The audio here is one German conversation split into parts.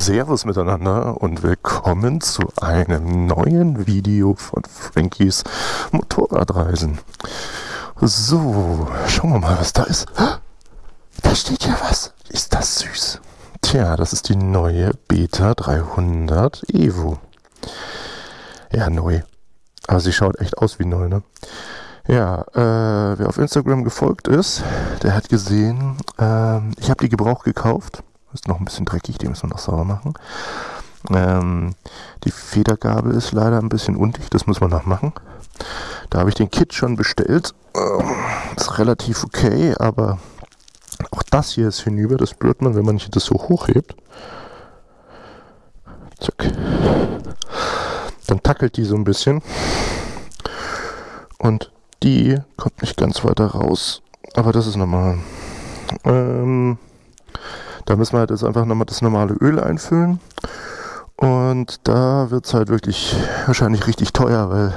Servus miteinander und willkommen zu einem neuen Video von Frankies Motorradreisen. So, schauen wir mal, was da ist. Da steht ja was. Ist das süß? Tja, das ist die neue Beta 300 Evo. Ja, neu. Aber sie schaut echt aus wie neu, ne? Ja, äh, wer auf Instagram gefolgt ist, der hat gesehen, äh, ich habe die Gebrauch gekauft ist noch ein bisschen dreckig, die müssen wir noch sauber machen. Ähm, die Federgabel ist leider ein bisschen undicht, das muss man noch machen. Da habe ich den Kit schon bestellt. Ähm, ist relativ okay, aber auch das hier ist hinüber. Das spürt man, wenn man das so hochhebt. Zack. Dann tackelt die so ein bisschen. Und die kommt nicht ganz weiter raus. Aber das ist normal. Ähm, da müssen wir halt jetzt einfach nochmal das normale Öl einfüllen. Und da wird es halt wirklich wahrscheinlich richtig teuer, weil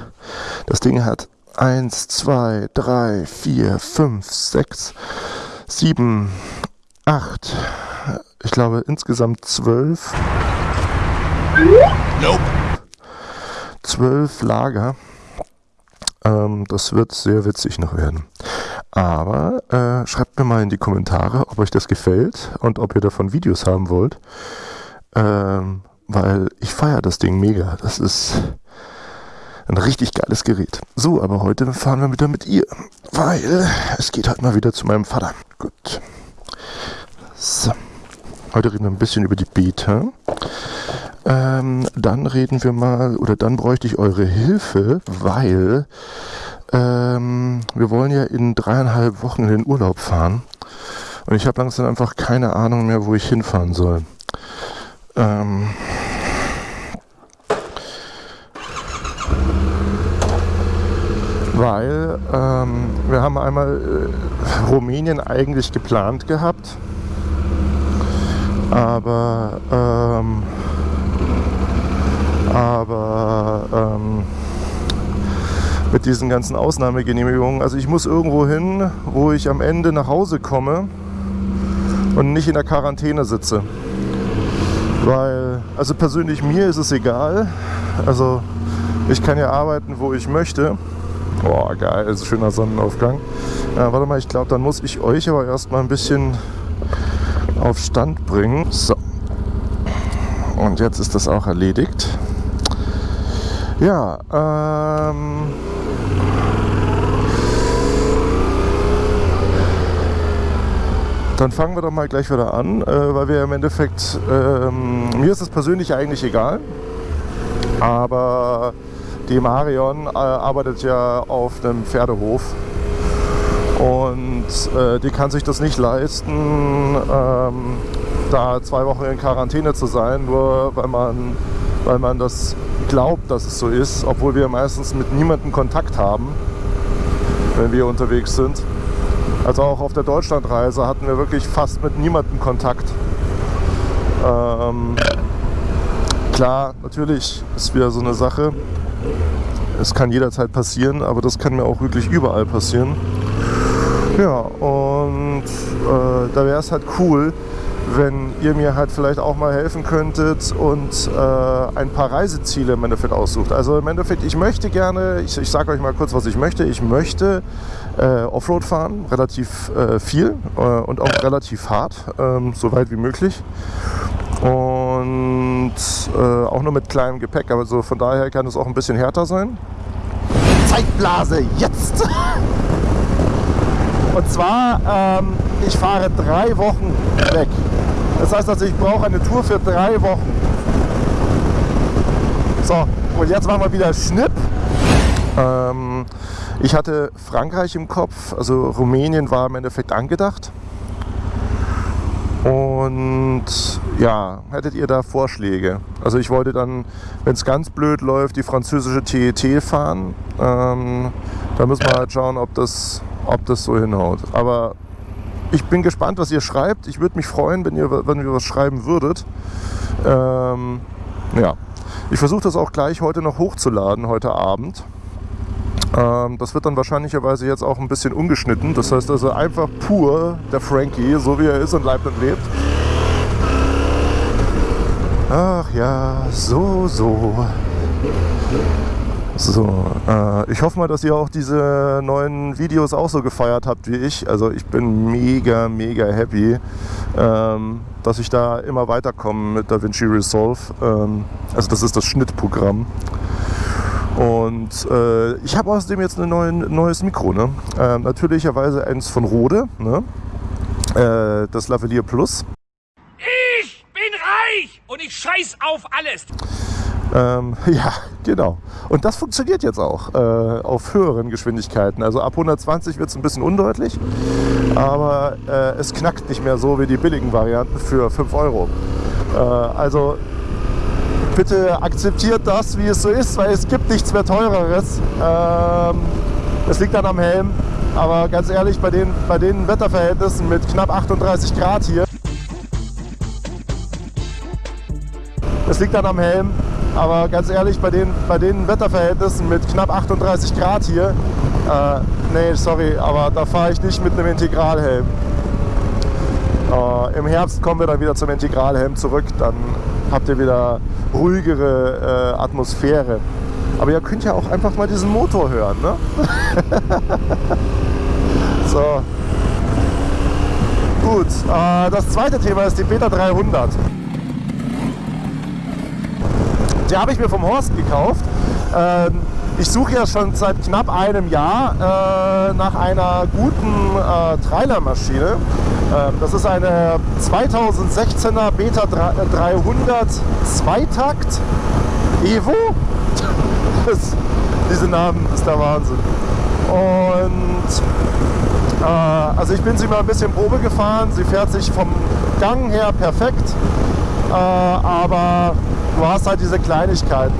das Ding hat 1, 2, 3, 4, 5, 6, 7, 8, ich glaube insgesamt 12. Nope. 12 Lager. Ähm, das wird sehr witzig noch werden. Aber äh, schreibt mir mal in die Kommentare, ob euch das gefällt und ob ihr davon Videos haben wollt. Ähm, weil ich feiere das Ding mega. Das ist ein richtig geiles Gerät. So, aber heute fahren wir wieder mit ihr, weil es geht halt mal wieder zu meinem Vater. Gut. So. Heute reden wir ein bisschen über die Beta. Ähm, dann reden wir mal, oder dann bräuchte ich eure Hilfe, weil ähm, wir wollen ja in dreieinhalb Wochen in den Urlaub fahren. Und ich habe langsam einfach keine Ahnung mehr, wo ich hinfahren soll. Ähm, weil ähm, wir haben einmal äh, Rumänien eigentlich geplant gehabt, aber ähm, aber ähm, mit diesen ganzen Ausnahmegenehmigungen. Also ich muss irgendwo hin, wo ich am Ende nach Hause komme und nicht in der Quarantäne sitze. Weil, also persönlich mir ist es egal. Also ich kann ja arbeiten, wo ich möchte. Boah, geil, ist schöner Sonnenaufgang. Ja, warte mal, ich glaube, dann muss ich euch aber erstmal ein bisschen auf Stand bringen. So. Und jetzt ist das auch erledigt. Ja, ähm, Dann fangen wir doch mal gleich wieder an, äh, weil wir im Endeffekt, ähm, mir ist es persönlich eigentlich egal, aber die Marion äh, arbeitet ja auf einem Pferdehof und äh, die kann sich das nicht leisten, ähm, da zwei Wochen in Quarantäne zu sein, nur weil man, weil man das glaubt, dass es so ist, obwohl wir meistens mit niemandem Kontakt haben, wenn wir unterwegs sind. Also auch auf der Deutschlandreise hatten wir wirklich fast mit niemandem Kontakt. Ähm, klar, natürlich ist wieder so eine Sache. Es kann jederzeit passieren, aber das kann mir auch wirklich überall passieren. Ja, und äh, da wäre es halt cool, wenn ihr mir halt vielleicht auch mal helfen könntet und äh, ein paar Reiseziele im Endeffekt aussucht. Also im Endeffekt, ich möchte gerne, ich, ich sage euch mal kurz, was ich möchte. Ich möchte äh, Offroad fahren, relativ äh, viel äh, und auch relativ hart, ähm, so weit wie möglich. Und äh, auch nur mit kleinem Gepäck, aber so von daher kann es auch ein bisschen härter sein. Zeitblase, jetzt! Und zwar, ähm, ich fahre drei Wochen weg. Das heißt also, ich brauche eine Tour für drei Wochen. So, und jetzt machen wir wieder Schnipp. Ähm, ich hatte Frankreich im Kopf, also Rumänien war im Endeffekt angedacht. Und ja, hättet ihr da Vorschläge? Also ich wollte dann, wenn es ganz blöd läuft, die französische TET fahren. Ähm, da müssen wir halt schauen, ob das, ob das so hinhaut. Aber ich bin gespannt, was ihr schreibt. Ich würde mich freuen, wenn ihr, wenn ihr was schreiben würdet. Ähm, ja, ich versuche das auch gleich heute noch hochzuladen, heute Abend. Ähm, das wird dann wahrscheinlicherweise jetzt auch ein bisschen ungeschnitten. Das heißt also einfach pur der Frankie, so wie er ist und lebt und lebt. ja, so, so. So, äh, ich hoffe mal, dass ihr auch diese neuen Videos auch so gefeiert habt wie ich. Also ich bin mega, mega happy, ähm, dass ich da immer weiterkomme mit DaVinci Resolve. Ähm, also das ist das Schnittprogramm. Und äh, ich habe außerdem jetzt ein neues Mikro. Ne? Äh, natürlicherweise eins von Rode, ne? äh, das Lavalier Plus. Ich bin reich und ich scheiß auf alles. Ähm, ja, genau. Und das funktioniert jetzt auch äh, auf höheren Geschwindigkeiten. Also ab 120 wird es ein bisschen undeutlich, aber äh, es knackt nicht mehr so wie die billigen Varianten für 5 Euro. Äh, also bitte akzeptiert das, wie es so ist, weil es gibt nichts mehr teureres. Ähm, das liegt dann am Helm. Aber ganz ehrlich, bei den, bei den Wetterverhältnissen mit knapp 38 Grad hier, das liegt dann am Helm. Aber ganz ehrlich, bei den, bei den Wetterverhältnissen mit knapp 38 Grad hier, äh, nee, sorry, aber da fahre ich nicht mit einem Integralhelm. Äh, Im Herbst kommen wir dann wieder zum Integralhelm zurück, dann habt ihr wieder ruhigere äh, Atmosphäre. Aber ihr könnt ja auch einfach mal diesen Motor hören. Ne? so. Gut, äh, das zweite Thema ist die Beta 300. Die habe ich mir vom Horst gekauft. Ähm, ich suche ja schon seit knapp einem Jahr äh, nach einer guten äh, Trailermaschine. Ähm, das ist eine 2016er Beta 300 Zweitakt Evo. Das, diese Namen ist der Wahnsinn. Und äh, also ich bin sie mal ein bisschen Probe gefahren. Sie fährt sich vom Gang her perfekt. Äh, aber du hast halt diese Kleinigkeiten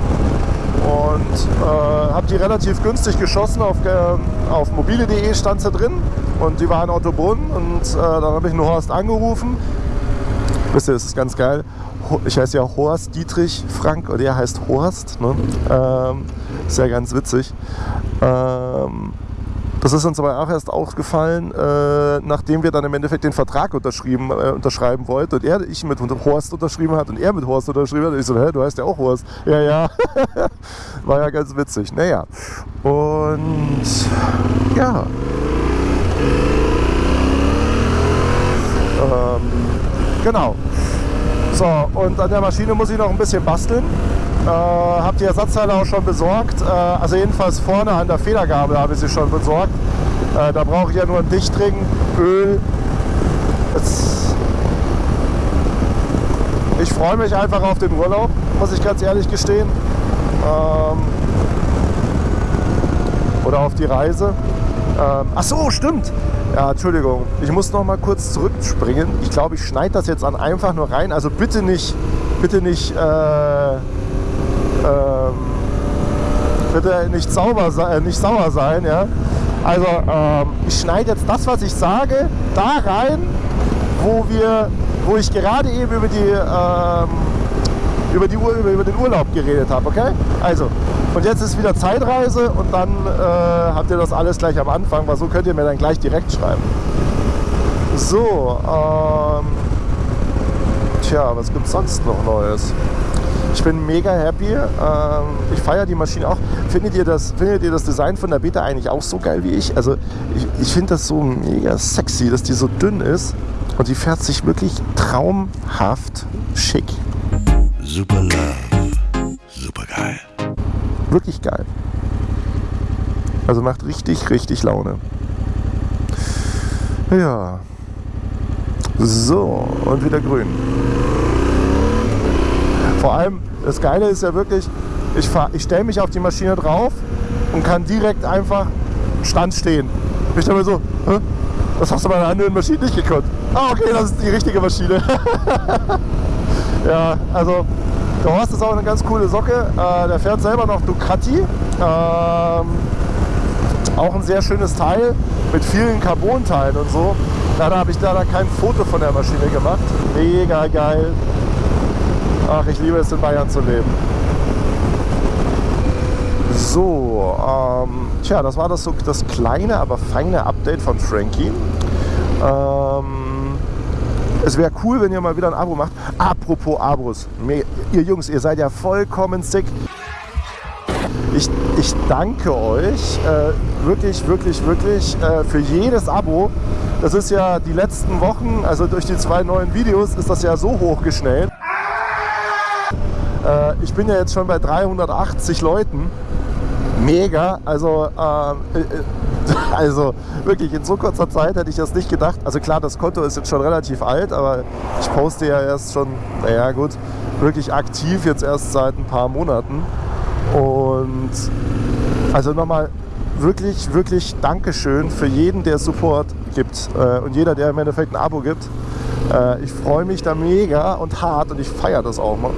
und äh, habe die relativ günstig geschossen. Auf, äh, auf mobile.de stand sie drin und die war in Ottobrunn und äh, dann habe ich einen Horst angerufen. Wisst ihr, das ist ganz geil. Ich heiße ja Horst Dietrich Frank und er heißt Horst. Ne? Ähm, ist ja ganz witzig. Ähm, das ist uns aber auch erst aufgefallen, äh, nachdem wir dann im Endeffekt den Vertrag unterschrieben, äh, unterschreiben wollten und er, ich mit Horst unterschrieben hat und er mit Horst unterschrieben hat. Und ich so, hä, du heißt ja auch Horst. Ja, ja. War ja ganz witzig. Naja. Und ja. Ähm, genau. So, und an der Maschine muss ich noch ein bisschen basteln. Äh, habe die Ersatzteile auch schon besorgt. Äh, also jedenfalls vorne an der Federgabel habe ich sie schon besorgt. Äh, da brauche ich ja nur einen Dichtring, Öl. Es ich freue mich einfach auf den Urlaub, muss ich ganz ehrlich gestehen. Ähm oder auf die Reise. Ähm Ach so, stimmt. Ja, Entschuldigung. Ich muss noch mal kurz zurückspringen. Ich glaube, ich schneide das jetzt an einfach nur rein. Also bitte nicht, bitte nicht äh, ähm, bitte nicht, sauber, äh, nicht sauer sein. Ja? Also ähm, ich schneide jetzt das, was ich sage, da rein, wo, wir, wo ich gerade eben über, die, ähm, über, die, über, über den Urlaub geredet habe. Okay? Also, und jetzt ist wieder Zeitreise und dann äh, habt ihr das alles gleich am Anfang, weil so könnt ihr mir dann gleich direkt schreiben. So, ähm, tja, was gibt sonst noch Neues? Ich bin mega happy. Ähm, ich feiere die Maschine auch. Findet ihr, das, findet ihr das Design von der Beta eigentlich auch so geil wie ich? Also ich, ich finde das so mega sexy, dass die so dünn ist und die fährt sich wirklich traumhaft schick. Super Love. Super geil. Wirklich geil. Also macht richtig, richtig Laune. Ja. So, und wieder grün. Vor allem, das Geile ist ja wirklich, ich, ich stelle mich auf die Maschine drauf und kann direkt einfach Stand stehen. Ich denke mir so, Hä? das hast du bei einer anderen Maschine nicht gekonnt. Ah, okay, das ist die richtige Maschine. ja, also der Horst ist auch eine ganz coole Socke. Äh, der fährt selber noch Ducati. Ähm, auch ein sehr schönes Teil mit vielen Carbon-Teilen und so. Leider habe ich leider kein Foto von der Maschine gemacht. Mega geil. Ach, ich liebe es in Bayern zu leben. So, ähm, tja, das war das, so, das kleine, aber feine Update von Frankie. Ähm, Es wäre cool, wenn ihr mal wieder ein Abo macht. Apropos Abos. Ihr Jungs, ihr seid ja vollkommen sick. Ich, ich danke euch äh, wirklich, wirklich, wirklich äh, für jedes Abo. Das ist ja die letzten Wochen, also durch die zwei neuen Videos, ist das ja so hochgeschnellt. Äh, ich bin ja jetzt schon bei 380 Leuten. Mega. Also, äh, äh, also wirklich in so kurzer Zeit hätte ich das nicht gedacht. Also klar, das Konto ist jetzt schon relativ alt, aber ich poste ja erst schon, naja gut, wirklich aktiv jetzt erst seit ein paar Monaten. Und also nochmal wirklich, wirklich Dankeschön für jeden, der Support gibt äh, und jeder, der im Endeffekt ein Abo gibt. Äh, ich freue mich da mega und hart und ich feiere das auch mal.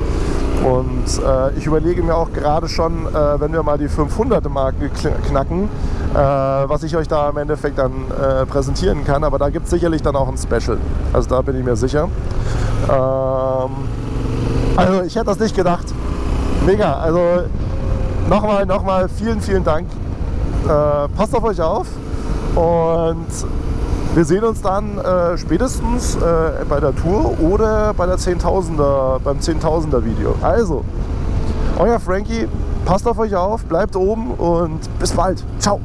Und äh, ich überlege mir auch gerade schon, äh, wenn wir mal die 500 Marke kn- knacken, äh, was ich euch da im Endeffekt dann äh, präsentieren kann. Aber da gibt es sicherlich dann auch ein Special. Also da bin ich mir sicher. Ähm, also ich hätte das nicht gedacht. Mega. Also nochmal, nochmal vielen, vielen Dank. Äh, passt auf euch auf und wir sehen uns dann äh, spätestens äh, bei der Tour oder bei der 10.000er, beim 10.000er Video. Also, euer Frankie, passt auf euch auf, bleibt oben und bis bald. Ciao.